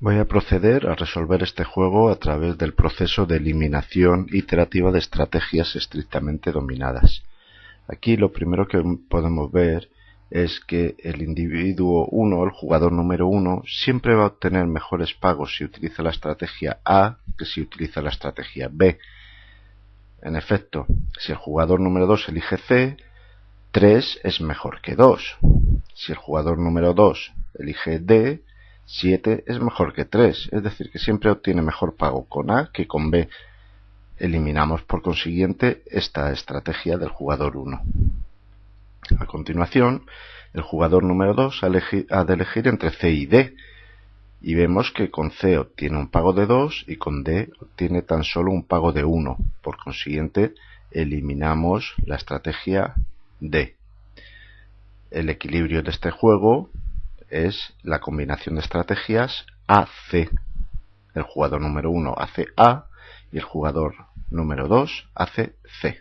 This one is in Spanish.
Voy a proceder a resolver este juego a través del proceso de eliminación iterativa de estrategias estrictamente dominadas. Aquí lo primero que podemos ver es que el individuo 1, el jugador número 1, siempre va a obtener mejores pagos si utiliza la estrategia A que si utiliza la estrategia B. En efecto, si el jugador número 2 elige C, 3 es mejor que 2. Si el jugador número 2 elige D, 7 es mejor que 3, es decir, que siempre obtiene mejor pago con A que con B. Eliminamos por consiguiente esta estrategia del jugador 1. A continuación, el jugador número 2 ha de elegir entre C y D, y vemos que con C obtiene un pago de 2 y con D obtiene tan solo un pago de 1. Por consiguiente, eliminamos la estrategia D. El equilibrio de este juego es la combinación de estrategias AC. El jugador número 1 hace A y el jugador número 2 hace C.